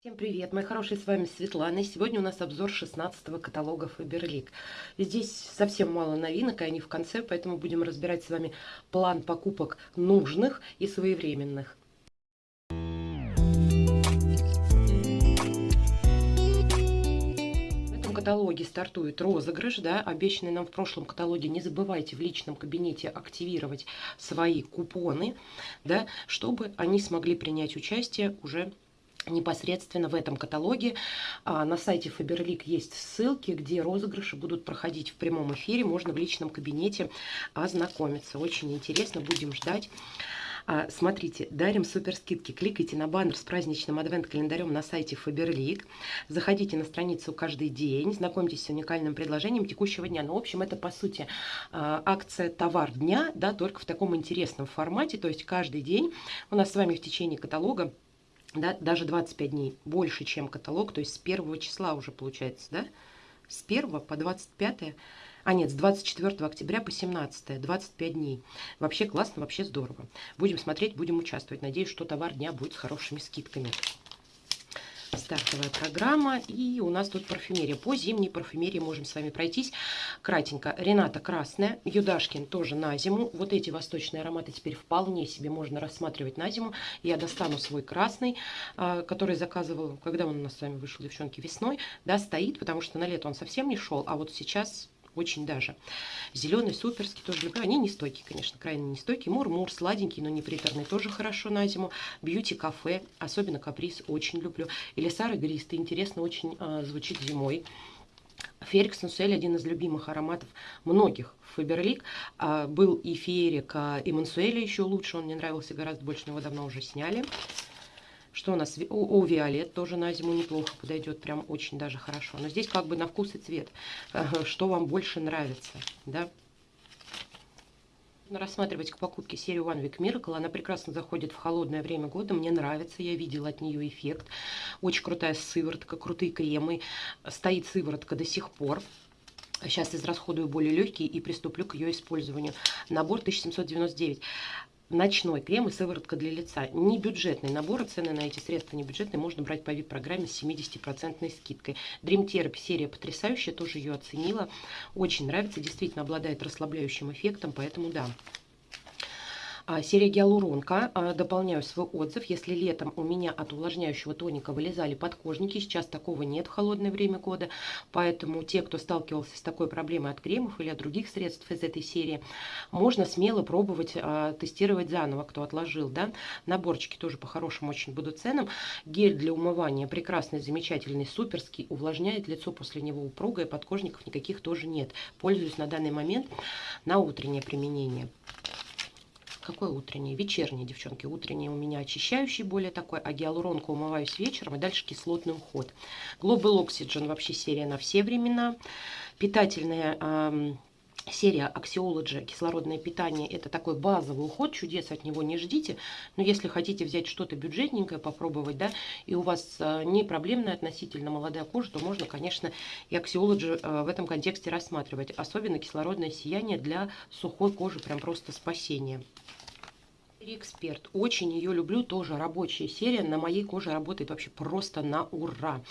Всем привет, мои хорошие, с вами Светлана. Сегодня у нас обзор 16 каталога Faberlic. Здесь совсем мало новинок, и они в конце, поэтому будем разбирать с вами план покупок нужных и своевременных. Каталоге стартует розыгрыш, да, обещанный нам в прошлом каталоге. Не забывайте в личном кабинете активировать свои купоны, да, чтобы они смогли принять участие уже непосредственно в этом каталоге. А, на сайте Faberlic есть ссылки, где розыгрыши будут проходить в прямом эфире. Можно в личном кабинете ознакомиться. Очень интересно, будем ждать. А, смотрите, дарим супер скидки. Кликайте на баннер с праздничным адвент-календарем на сайте Faberlic. Заходите на страницу каждый день, знакомьтесь с уникальным предложением текущего дня. Ну, в общем, это, по сути, а, акция «Товар дня», да, только в таком интересном формате. То есть каждый день у нас с вами в течение каталога да, даже 25 дней, больше, чем каталог, то есть с 1 числа уже получается, да, с 1 по 25, а нет, с 24 октября по 17, 25 дней. Вообще классно, вообще здорово. Будем смотреть, будем участвовать. Надеюсь, что товар дня будет с хорошими скидками стартовая программа. И у нас тут парфюмерия. По зимней парфюмерии можем с вами пройтись. Кратенько. Рената красная. Юдашкин тоже на зиму. Вот эти восточные ароматы теперь вполне себе можно рассматривать на зиму. Я достану свой красный, а, который заказывал, когда он у нас с вами вышел, девчонки, весной. Да, стоит, потому что на лето он совсем не шел. А вот сейчас очень даже. Зеленый, суперский тоже люблю. Они не стойкие, конечно, крайне не стойкие. Мур-мур, сладенький, но не приторный, тоже хорошо на зиму. Бьюти-кафе, особенно каприз, очень люблю. Или Сара Гристый, интересно очень э, звучит зимой. Ферикс Нусель, один из любимых ароматов многих Фаберлик. А, был и Ферик, а, и Мансуэля еще лучше, он мне нравился гораздо больше, но его давно уже сняли. Что у нас? О, Виолет тоже на зиму неплохо подойдет, прям очень даже хорошо. Но здесь как бы на вкус и цвет. Что вам больше нравится, да? рассматривать к покупке серию One Week Miracle. Она прекрасно заходит в холодное время года. Мне нравится, я видела от нее эффект. Очень крутая сыворотка, крутые кремы. Стоит сыворотка до сих пор. Сейчас израсходую более легкие и приступлю к ее использованию. Набор 1799 ночной крем и сыворотка для лица. Не бюджетный набор, цены на эти средства не бюджетные, можно брать по VIP-программе с 70% скидкой. Dream Therapy серия потрясающая, тоже ее оценила. Очень нравится, действительно обладает расслабляющим эффектом, поэтому да. А, серия гиалуронка. А, дополняю свой отзыв. Если летом у меня от увлажняющего тоника вылезали подкожники, сейчас такого нет в холодное время года. Поэтому те, кто сталкивался с такой проблемой от кремов или от других средств из этой серии, можно смело пробовать а, тестировать заново, кто отложил. Да? Наборчики тоже по хорошим очень будут ценам. Гель для умывания прекрасный, замечательный, суперский. Увлажняет лицо после него упругое, подкожников никаких тоже нет. Пользуюсь на данный момент на утреннее применение. Какое утреннее? Вечернее, девчонки. Утреннее у меня очищающий более такой, а гиалуронку умываюсь вечером, и дальше кислотный уход. Global Oxygen вообще серия на все времена. Питательная эм, серия Axiology кислородное питание это такой базовый уход чудес от него не ждите. Но если хотите взять что-то бюджетненькое попробовать да и у вас э, не проблемная относительно молодая кожа то можно конечно и Axiology э, в этом контексте рассматривать. Особенно кислородное сияние для сухой кожи прям просто спасение Эксперт. Очень ее люблю, тоже рабочая серия. На моей коже работает вообще просто на ура.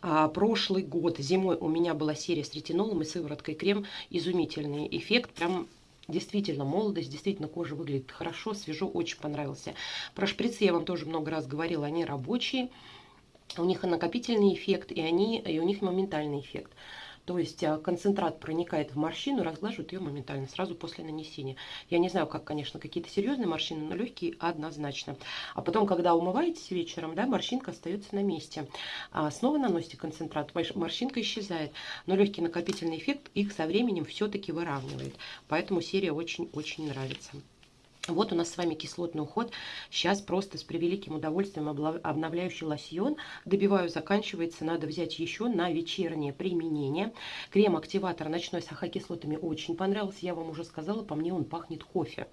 А, прошлый год зимой у меня была серия с ретинолом и сывороткой крем. Изумительный эффект, прям Действительно, молодость, действительно, кожа выглядит хорошо, свежо, очень понравился. Про шприцы я вам тоже много раз говорила, они рабочие. У них накопительный эффект, и, они, и у них моментальный эффект. То есть а, концентрат проникает в морщину, разглаживает ее моментально, сразу после нанесения. Я не знаю, как, конечно, какие-то серьезные морщины, но легкие однозначно. А потом, когда умываетесь вечером, да, морщинка остается на месте. А снова наносите концентрат, морщинка исчезает. Но легкий накопительный эффект их со временем все-таки выравнивает. Поэтому серия очень-очень нравится. Вот у нас с вами кислотный уход. Сейчас просто с превеликим удовольствием обновляющий лосьон. Добиваю, заканчивается. Надо взять еще на вечернее применение. Крем-активатор ночной с ахокислотами очень понравился. Я вам уже сказала, по мне он пахнет кофе.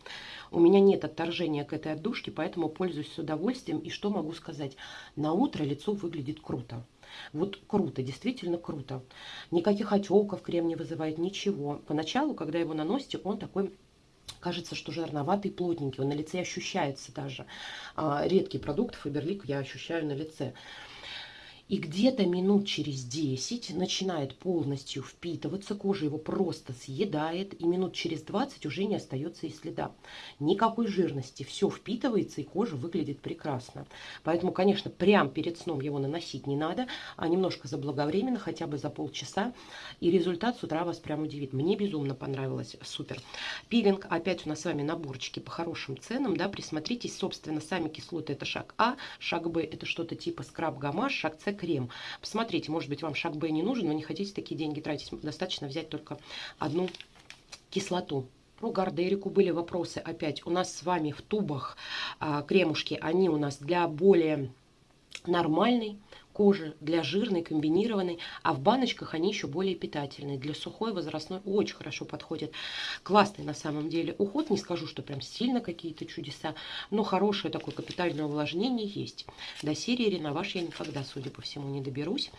У меня нет отторжения к этой отдушке, поэтому пользуюсь с удовольствием. И что могу сказать? На утро лицо выглядит круто. Вот круто, действительно круто. Никаких отеков крем не вызывает, ничего. Поначалу, когда его наносите, он такой кажется, что жирноватый, плотненький. Он на лице ощущается даже. А, редкий продукт Фаберлик я ощущаю на лице. И где-то минут через 10 начинает полностью впитываться, кожа его просто съедает, и минут через 20 уже не остается и следа. Никакой жирности, все впитывается, и кожа выглядит прекрасно. Поэтому, конечно, прям перед сном его наносить не надо, а немножко заблаговременно, хотя бы за полчаса, и результат с утра вас прям удивит. Мне безумно понравилось, супер. Пилинг, опять у нас с вами наборчики по хорошим ценам, да, присмотритесь, собственно, сами кислоты это шаг А, шаг Б это что-то типа скраб-гамаш, шаг С крем. Посмотрите, может быть, вам шаг Б не нужен, но не хотите такие деньги тратить. Достаточно взять только одну кислоту. Про гардерику были вопросы опять. У нас с вами в тубах а, кремушки, они у нас для более нормальной кожи, для жирной, комбинированной, а в баночках они еще более питательные. Для сухой, возрастной очень хорошо подходят. Классный на самом деле уход, не скажу, что прям сильно какие-то чудеса, но хорошее такое капитальное увлажнение есть. До серии Реноваш я никогда, судя по всему, не доберусь.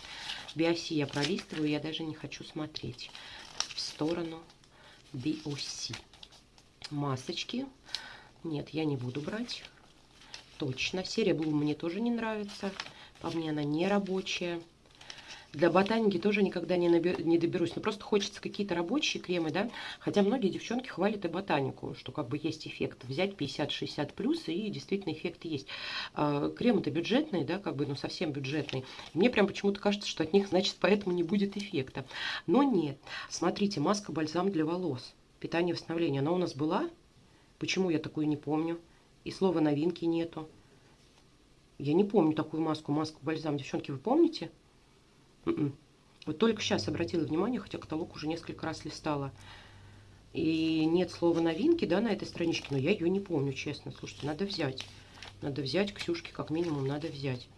Биоси я пролистываю, я даже не хочу смотреть в сторону BOC. Масочки. Нет, я не буду брать. Точно. Серия Bloom мне тоже не нравится. По мне она не рабочая. Для ботаники тоже никогда не, набер, не доберусь. Но просто хочется какие-то рабочие кремы, да. Хотя многие девчонки хвалят и ботанику, что как бы есть эффект. Взять 50-60 плюс, и действительно эффект есть. А, Кремы-то бюджетные, да, как бы, ну совсем бюджетные. Мне прям почему-то кажется, что от них, значит, поэтому не будет эффекта. Но нет. Смотрите, маска-бальзам для волос. Питание восстановления. Она у нас была? Почему я такую не помню? И слова новинки нету. Я не помню такую маску, маску-бальзам. Девчонки, вы помните? М-м. -н. Вот только сейчас обратила внимание, хотя каталог уже несколько раз листала. И нет слова новинки, да, на этой страничке, но я ее не помню, честно. Слушайте, надо взять. Надо взять, Ксюшке как минимум надо взять.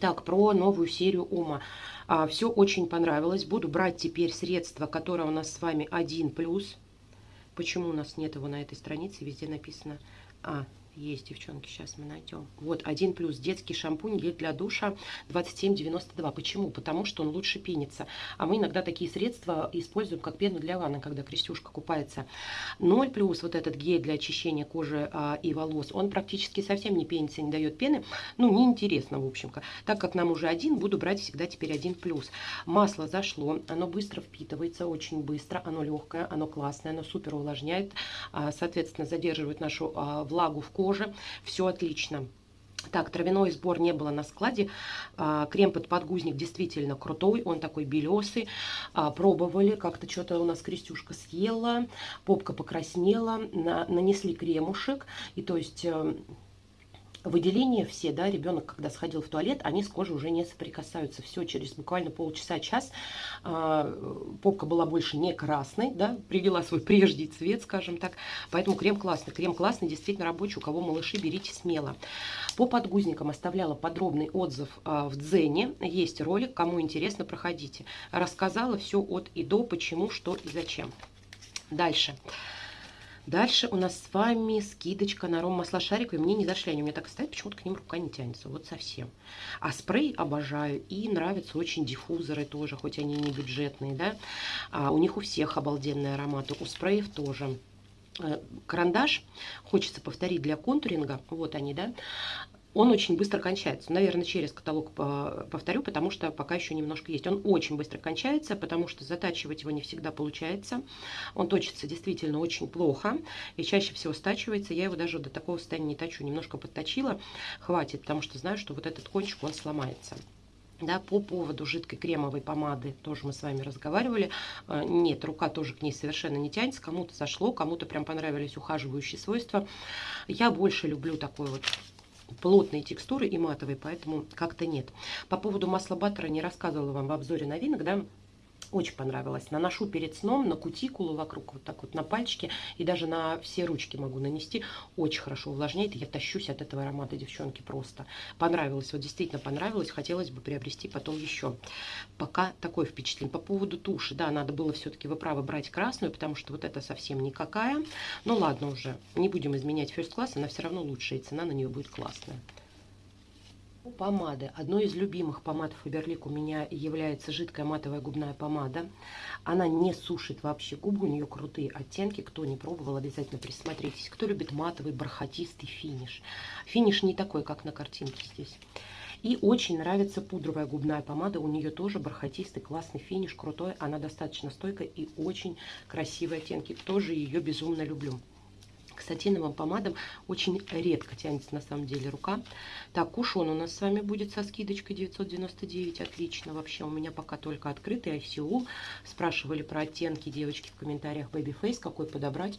Так, про новую серию Ума. А, все очень понравилось. Буду брать теперь средства, которые у нас с вами 1+. Почему у нас нет его на этой странице? Везде написано А, есть, девчонки, сейчас мы найдем. Вот, один плюс. Детский шампунь гель для душа 27,92. Почему? Потому что он лучше пенится. А мы иногда такие средства используем как пену для ванны, когда Крестюшка купается. 0 плюс, вот этот гель для очищения кожи а, и волос, он практически совсем не пенится, не дает пены. Ну, неинтересно, в общем. -ка. Так как нам уже один, буду брать всегда теперь один плюс. Масло зашло, оно быстро впитывается, очень быстро. Оно легкое, оно классное, оно супер увлажняет. А, соответственно, задерживает нашу а, влагу в коже кожи. Все отлично. Так, травяной сбор не было на складе. А, крем под подгузник действительно крутой. Он такой белесый. А, пробовали. Как-то что-то у нас Крестюшка съела. Попка покраснела. На, нанесли кремушек. И то есть э, выделения все, да, ребенок, когда сходил в туалет, они с кожей уже не соприкасаются. Все, через буквально полчаса-час э, попка была больше не красной, да, привела свой прежний цвет, скажем так. Поэтому крем классный. Крем классный, действительно рабочий. У кого малыши, берите смело. По подгузникам оставляла подробный отзыв э, в Дзене. Есть ролик, кому интересно, проходите. Рассказала все от и до, почему, что и зачем. Дальше. Дальше. Дальше у нас с вами скидочка на ром масла шариковые. Мне не зашли, они у меня так стоят, почему-то к ним рука не тянется, вот совсем. А спрей обожаю и нравятся очень диффузоры тоже, хоть они не бюджетные, да. А у них у всех обалденные ароматы, у спреев тоже э, карандаш хочется повторить для контуринга, вот они, да, он очень быстро кончается. Наверное, через каталог повторю, потому что пока еще немножко есть. Он очень быстро кончается, потому что затачивать его не всегда получается. Он точится действительно очень плохо и чаще всего стачивается. Я его даже до такого состояния не точу. Немножко подточила, хватит, потому что знаю, что вот этот кончик, он сломается. Да, по поводу жидкой кремовой помады тоже мы с вами разговаривали. Э, нет, рука тоже к ней совершенно не тянется. Кому-то зашло, кому-то прям понравились ухаживающие свойства. Я больше люблю такой вот плотные текстуры и матовые, поэтому как-то нет. По поводу масла баттера не рассказывала вам в обзоре новинок, да, очень понравилось. Наношу перед сном на кутикулу вокруг, вот так вот на пальчики. И даже на все ручки могу нанести. Очень хорошо увлажняет. Я тащусь от этого аромата, девчонки, просто. Понравилось, вот действительно понравилось. Хотелось бы приобрести потом еще. Пока такое впечатление. По поводу туши, да, надо было все-таки, вы правы, брать красную, потому что вот это совсем никакая. Ну ладно уже, не будем изменять first class, она все равно лучшая, и цена на нее будет классная. Помады. Одной из любимых помад Фаберлик у меня является жидкая матовая губная помада. Она не сушит вообще губы, у нее крутые оттенки. Кто не пробовал, обязательно присмотритесь. Кто любит матовый бархатистый финиш. Финиш не такой, как на картинке здесь. И очень нравится пудровая губная помада. У нее тоже бархатистый, классный финиш, крутой. Она достаточно стойкая и очень красивые оттенки. Тоже ее безумно люблю к сатиновым помадам очень редко тянется на самом деле рука. Так, кушон у нас с вами будет со скидочкой 999. Отлично. Вообще у меня пока только открытый ICU. Спрашивали про оттенки девочки в комментариях Babyface, какой подобрать.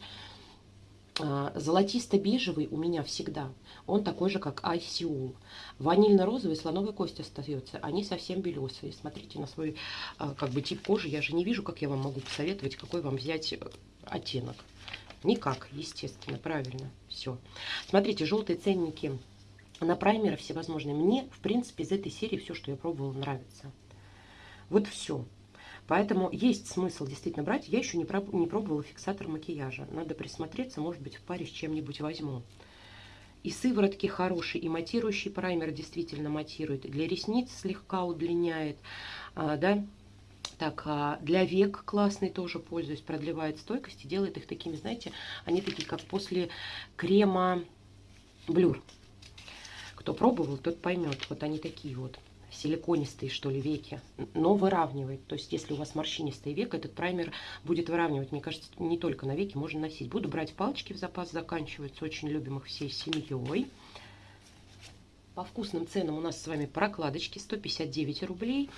А, золотисто-бежевый у меня всегда. Он такой же, как ICU. Ванильно-розовый слоновой кость остается. Они совсем белесые. Смотрите на свой а, как бы тип кожи. Я же не вижу, как я вам могу посоветовать, какой вам взять э, оттенок. Никак, естественно, правильно. Все. Смотрите, желтые ценники на праймеры всевозможные. Мне, в принципе, из этой серии все, что я пробовала, нравится. Вот все. Поэтому есть смысл действительно брать. Я еще не, проб не пробовала фиксатор макияжа. Надо присмотреться, может быть, в паре с чем-нибудь возьму. И сыворотки хорошие, и матирующий праймер действительно матирует. Для ресниц слегка удлиняет, а, да, так, а для век классный тоже пользуюсь, продлевает стойкость и делает их такими, знаете, они такие, как после крема блюр. Кто пробовал, тот поймет. Вот они такие вот силиконистые, что ли, веки, но выравнивает. То есть, если у вас морщинистый век, этот праймер будет выравнивать. Мне кажется, не только на веки можно носить. Буду брать палочки в запас, заканчиваются, очень любим их всей семьей. По вкусным ценам у нас с вами прокладочки 159 рублей.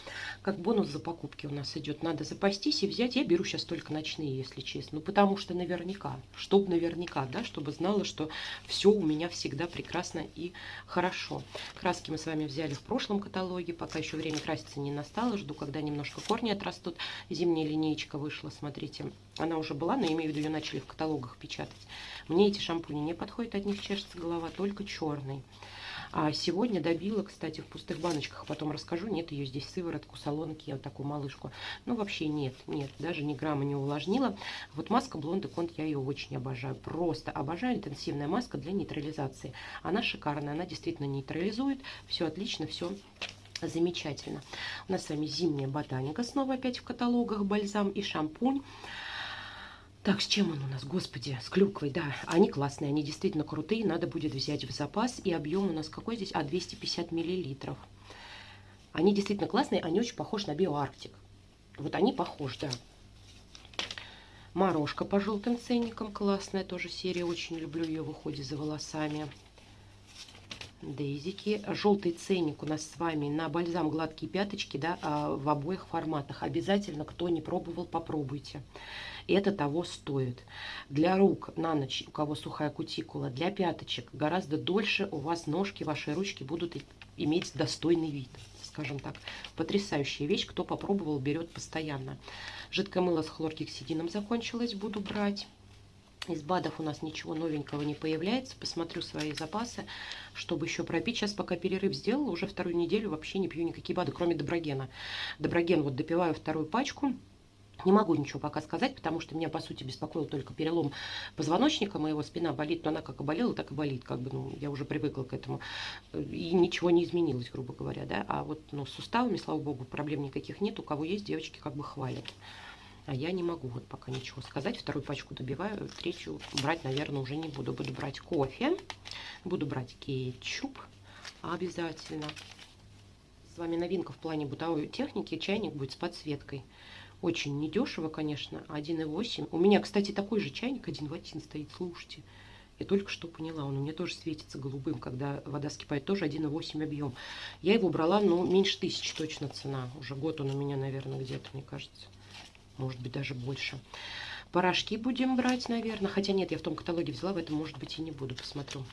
Как бонус за покупки у нас идет. Надо запастись и взять. Я беру сейчас только ночные, если честно. Ну, потому что наверняка, чтобы наверняка, да, чтобы знала, что все у меня всегда прекрасно и хорошо. Краски мы с вами взяли в прошлом каталоге. Пока еще время краситься не настало. Жду, когда немножко корни отрастут. Зимняя линеечка вышла, смотрите. Она уже была, но имею в виду, ее начали в каталогах печатать. Мне эти шампуни не подходят, от них чешется голова, только черный. А сегодня добила, кстати, в пустых баночках, потом расскажу. Нет ее здесь сыворотку, салонки, вот такую малышку. Ну, вообще нет, нет, даже ни грамма не увлажнила. Вот маска Blonde Conte, я ее очень обожаю. Просто обожаю. Интенсивная маска для нейтрализации. Она шикарная, она действительно нейтрализует. Все отлично, все замечательно. У нас с вами зимняя ботаника снова опять в каталогах. Бальзам и шампунь. Так, с чем он у нас? Господи, с клюквой, да. Они классные, они действительно крутые. Надо будет взять в запас. И объем у нас какой здесь? А, 250 миллилитров. Они действительно классные, они очень похожи на биоарктик. Вот они похожи, да. Морожка по желтым ценникам классная тоже серия. Очень люблю ее в уходе за волосами. Дейзики. Желтый ценник у нас с вами на бальзам гладкие пяточки, да, а, в обоих форматах. Обязательно, кто не пробовал, попробуйте. Это того стоит. Для рук на ночь, у кого сухая кутикула, для пяточек гораздо дольше у вас ножки, ваши ручки будут иметь достойный вид скажем так. Потрясающая вещь. Кто попробовал, берет постоянно. Жидкое мыло с хлоргексидином закончилось. Буду брать. Из БАДов у нас ничего новенького не появляется. Посмотрю свои запасы, чтобы еще пропить. Сейчас пока перерыв сделала, уже вторую неделю вообще не пью никакие БАДы, кроме Доброгена. Доброген вот допиваю вторую пачку. Не могу ничего пока сказать, потому что меня, по сути, беспокоил только перелом позвоночника. Моего спина болит, но она как и болела, так и болит. Как бы, ну, я уже привыкла к этому. И ничего не изменилось, грубо говоря. Да? А вот ну, с суставами, слава богу, проблем никаких нет. У кого есть, девочки как бы хвалят. А я не могу вот пока ничего сказать. Вторую пачку добиваю, третью брать, наверное, уже не буду. Буду брать кофе, буду брать кетчуп обязательно. С вами новинка в плане бытовой техники. Чайник будет с подсветкой. Очень недешево, конечно, 1,8. У меня, кстати, такой же чайник один в один стоит, слушайте. Я только что поняла, он у меня тоже светится голубым, когда вода скипает, тоже 1,8 объем. Я его брала, ну, меньше тысячи точно цена. Уже год он у меня, наверное, где-то, мне кажется. Может быть, даже больше. Порошки будем брать, наверное. Хотя нет, я в том каталоге взяла, в этом, может быть, и не буду. Посмотрю.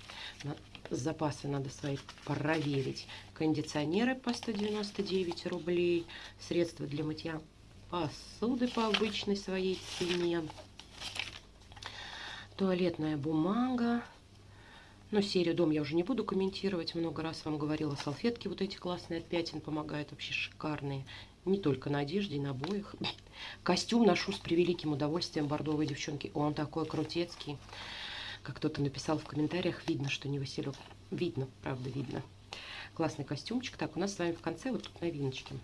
На запасы надо свои проверить. Кондиционеры по 199 рублей. Средства для мытья посуды по обычной своей цене. Туалетная бумага. Но серию дом я уже не буду комментировать. Много раз вам говорила, салфетки вот эти классные от пятен помогают. Вообще шикарные. Не только на одежде, и на обоих. Костюм ношу с превеликим удовольствием бордовой девчонки. Он такой крутецкий. Как кто-то написал в комментариях, видно, что не Василек. Видно, правда, видно. Классный костюмчик. Так, у нас с вами в конце вот тут новиночки.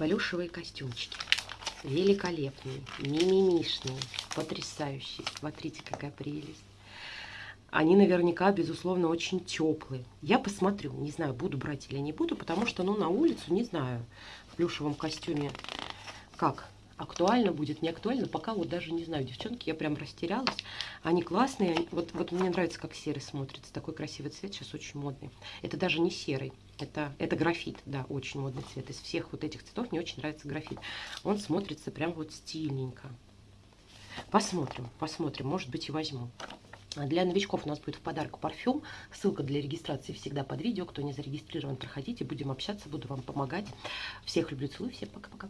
Плюшевые костюмчики. Великолепные, мимимишные, потрясающие. Смотрите, какая прелесть. Они наверняка, безусловно, очень теплые. Я посмотрю, не знаю, буду брать или не буду, потому что, ну, на улицу, не знаю, в плюшевом костюме как актуально будет, не актуально, пока вот даже не знаю, девчонки, я прям растерялась. Они классные, вот, вот мне нравится, как серый смотрится, такой красивый цвет, сейчас очень модный. Это даже не серый, это, это графит, да, очень модный цвет. Из всех вот этих цветов мне очень нравится графит. Он смотрится прям вот стильненько. Посмотрим, посмотрим, может быть и возьму. А для новичков у нас будет в подарок парфюм. Ссылка для регистрации всегда под видео. Кто не зарегистрирован, проходите, будем общаться, буду вам помогать. Всех люблю, целую, всем пока-пока.